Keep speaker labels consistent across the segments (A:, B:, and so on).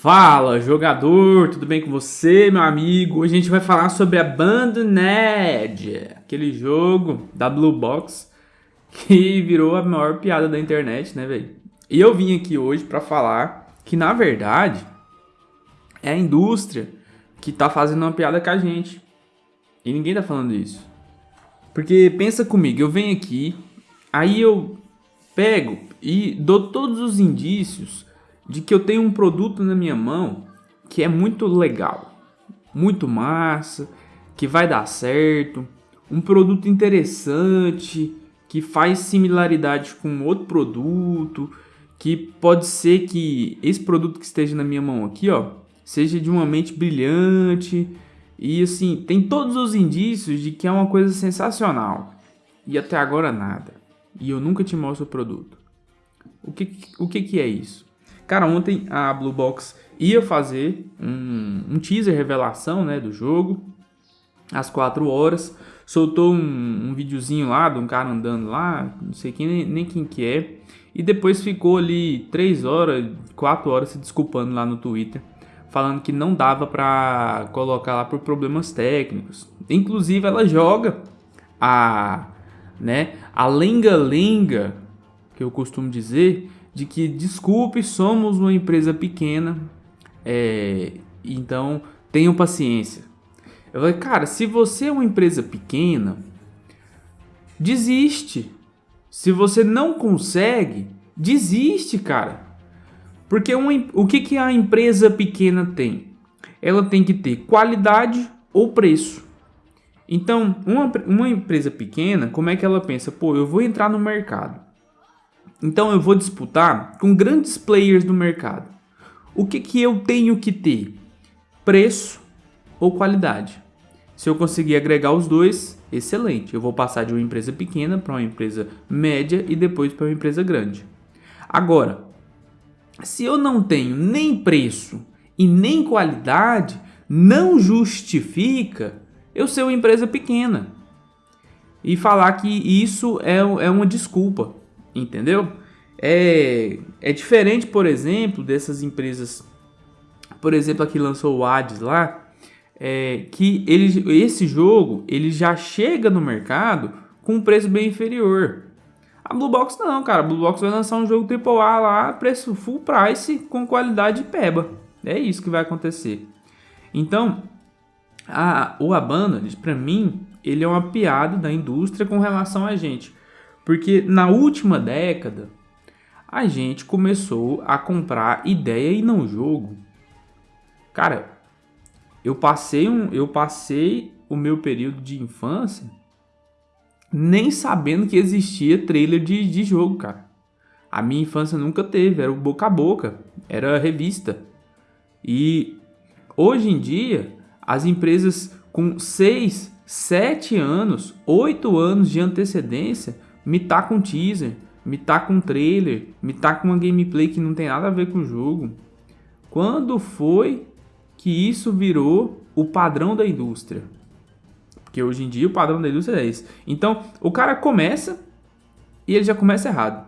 A: Fala, jogador, tudo bem com você, meu amigo? Hoje a gente vai falar sobre Abandoned, aquele jogo da Blue Box que virou a maior piada da internet, né, velho? E eu vim aqui hoje para falar que, na verdade, é a indústria que tá fazendo uma piada com a gente. E ninguém tá falando isso. Porque pensa comigo, eu venho aqui, aí eu pego e dou todos os indícios de que eu tenho um produto na minha mão que é muito legal, muito massa, que vai dar certo, um produto interessante, que faz similaridade com outro produto, que pode ser que esse produto que esteja na minha mão aqui, ó, seja de uma mente brilhante e assim, tem todos os indícios de que é uma coisa sensacional. E até agora nada. E eu nunca te mostro o produto. O que, o que, que é isso? Cara, ontem a Blue Box ia fazer um, um teaser revelação né, do jogo, às 4 horas. Soltou um, um videozinho lá de um cara andando lá, não sei quem, nem, nem quem que é. E depois ficou ali 3 horas, 4 horas se desculpando lá no Twitter falando que não dava para colocar lá por problemas técnicos. Inclusive ela joga a, né, a lenga-lenga, que eu costumo dizer, de que, desculpe, somos uma empresa pequena, é, então tenham paciência. Eu falei, cara, se você é uma empresa pequena, desiste. Se você não consegue, desiste, cara. Porque uma, o que, que a empresa pequena tem? Ela tem que ter qualidade ou preço. Então, uma, uma empresa pequena, como é que ela pensa? Pô, eu vou entrar no mercado. Então eu vou disputar com grandes players do mercado. O que, que eu tenho que ter? Preço ou qualidade? Se eu conseguir agregar os dois, excelente. Eu vou passar de uma empresa pequena para uma empresa média e depois para uma empresa grande. Agora, se eu não tenho nem preço e nem qualidade, não justifica eu ser uma empresa pequena e falar que isso é, é uma desculpa entendeu? É, é diferente, por exemplo, dessas empresas, por exemplo, a que lançou o Hades lá, é, que ele, esse jogo ele já chega no mercado com um preço bem inferior. A Blue Box não, cara. A Blue Box vai lançar um jogo AAA lá, preço full price, com qualidade peba. É isso que vai acontecer. Então, a, o Abandoned, para mim, ele é uma piada da indústria com relação a gente. Porque na última década, a gente começou a comprar ideia e não jogo. Cara, eu passei, um, eu passei o meu período de infância nem sabendo que existia trailer de, de jogo, cara. A minha infância nunca teve, era o boca a boca, era revista. E hoje em dia, as empresas com 6, 7 anos, 8 anos de antecedência me tá com teaser, me tá com trailer, me tá com uma gameplay que não tem nada a ver com o jogo. Quando foi que isso virou o padrão da indústria? Porque hoje em dia o padrão da indústria é esse. Então, o cara começa e ele já começa errado,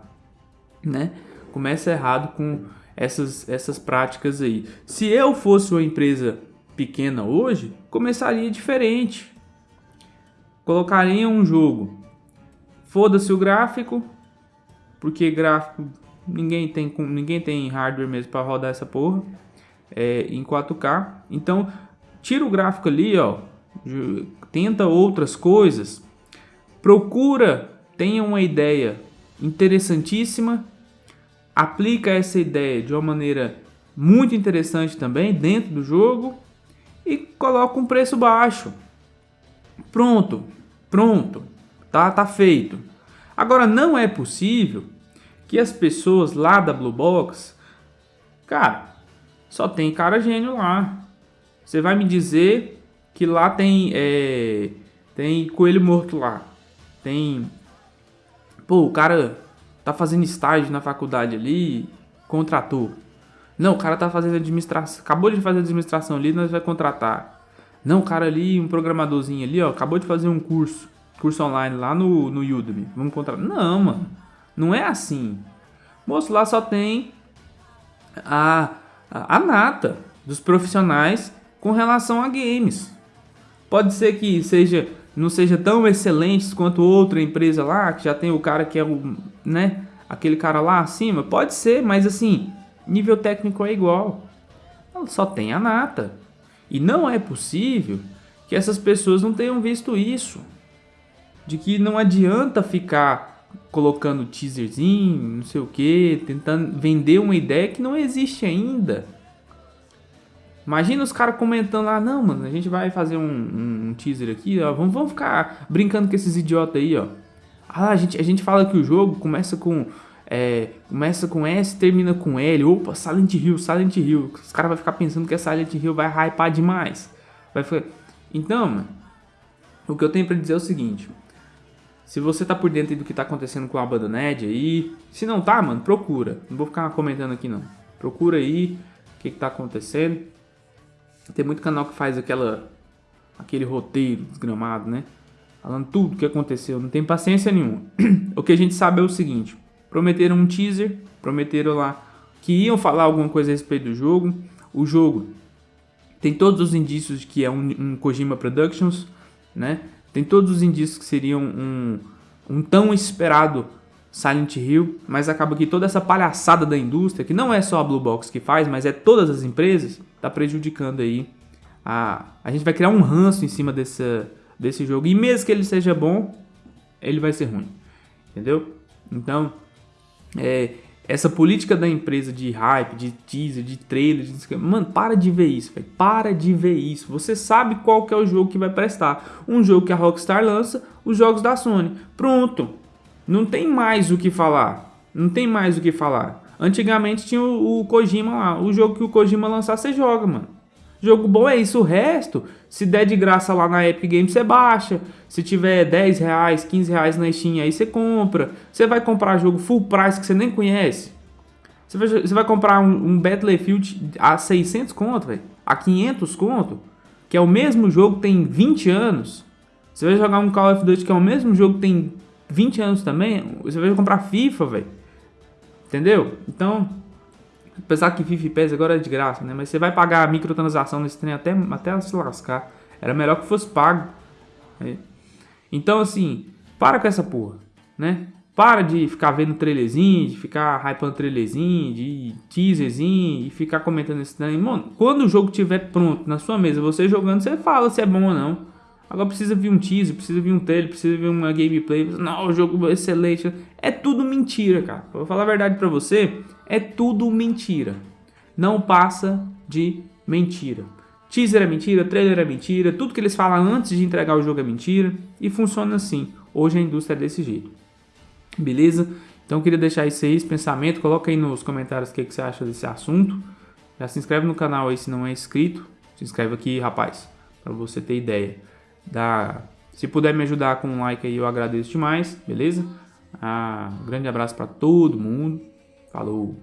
A: né? Começa errado com essas, essas práticas aí. Se eu fosse uma empresa pequena hoje, começaria diferente. Colocaria um jogo Foda-se o gráfico, porque gráfico ninguém tem ninguém tem hardware mesmo para rodar essa porra é, em 4K. Então, tira o gráfico ali, ó, tenta outras coisas, procura, tenha uma ideia interessantíssima, aplica essa ideia de uma maneira muito interessante também dentro do jogo e coloca um preço baixo. Pronto, pronto. Tá, tá feito. Agora não é possível que as pessoas lá da Blue Box, cara, só tem cara gênio lá. Você vai me dizer que lá tem é, tem coelho morto lá. Tem pô, o cara tá fazendo estágio na faculdade ali, contratou. Não, o cara tá fazendo administração, acabou de fazer administração ali, nós vai contratar. Não, o cara ali, um programadorzinho ali, ó, acabou de fazer um curso curso online lá no, no Udemy. Vamos contratar. Não, mano. Não é assim. Moço, lá só tem a a nata dos profissionais com relação a games. Pode ser que seja não seja tão excelentes quanto outra empresa lá, que já tem o cara que é o, né, aquele cara lá acima, pode ser, mas assim, nível técnico é igual. Só tem a nata. E não é possível que essas pessoas não tenham visto isso. De que não adianta ficar colocando teaserzinho, não sei o que, tentando vender uma ideia que não existe ainda. Imagina os caras comentando lá, não, mano, a gente vai fazer um, um, um teaser aqui, ó, vamos, vamos ficar brincando com esses idiotas aí, ó. Ah, a gente, a gente fala que o jogo começa com é, começa com S, termina com L. Opa, Silent Hill, Silent Hill. Os caras vão ficar pensando que a Silent Hill vai hypar demais. Vai ficar... Então, mano, o que eu tenho para dizer é o seguinte. Se você tá por dentro do que tá acontecendo com a banda Ned aí, se não tá, mano, procura. Não vou ficar comentando aqui não. Procura aí o que, que tá acontecendo. Tem muito canal que faz aquela aquele roteiro desgramado, né? Falando tudo o que aconteceu, não tem paciência nenhuma. o que a gente sabe é o seguinte: prometeram um teaser, prometeram lá que iam falar alguma coisa a respeito do jogo. O jogo tem todos os indícios de que é um, um Kojima Productions, né? Tem todos os indícios que seriam um, um tão esperado Silent Hill, mas acaba que toda essa palhaçada da indústria, que não é só a Blue Box que faz, mas é todas as empresas, está prejudicando aí. A, a gente vai criar um ranço em cima desse, desse jogo. E mesmo que ele seja bom, ele vai ser ruim. Entendeu? Então, é, essa política da empresa de hype, de teaser, de trailer, de... mano, para de ver isso, véio. para de ver isso. Você sabe qual que é o jogo que vai prestar. Um jogo que a Rockstar lança, os jogos da Sony. Pronto. Não tem mais o que falar. Não tem mais o que falar. Antigamente tinha o, o Kojima lá. O jogo que o Kojima lançar, você joga, mano. Jogo bom é isso. O resto, se der de graça lá na Epic Games, você baixa. Se tiver 10 reais, 15 reais na Steam, aí você compra. Você vai comprar jogo full price que você nem conhece. Você vai, você vai comprar um, um Battlefield a 600 conto. A 500 conto. Que é o mesmo jogo que tem 20 anos. Você vai jogar um Call of Duty que é o mesmo jogo que tem 20 anos também. Você vai comprar FIFA, velho. Entendeu? Então, Apesar que FIFA e PES agora é de graça, né? Mas você vai pagar a microtransação nesse trem até, até se lascar. Era melhor que fosse pago. Né? Então, assim, para com essa porra, né? Para de ficar vendo trailerzinho, de ficar hypando trailerzinho, de teaserzinho e ficar comentando esse trem. Mano, quando o jogo estiver pronto na sua mesa, você jogando, você fala se é bom ou não. Agora precisa vir um teaser, precisa vir um trailer, precisa vir uma gameplay. Não, o jogo é excelente. É tudo mentira, cara. Vou falar a verdade pra você, é tudo mentira. Não passa de mentira. Teaser é mentira, trailer é mentira, tudo que eles falam antes de entregar o jogo é mentira. E funciona assim. Hoje a indústria é desse jeito. Beleza? Então queria deixar isso aí, esse pensamento. Coloca aí nos comentários o que, que você acha desse assunto. Já se inscreve no canal aí se não é inscrito. Se inscreve aqui, rapaz, para você ter ideia. Dá, se puder me ajudar com um like aí, eu agradeço demais, beleza? Ah, um grande abraço para todo mundo. Falou!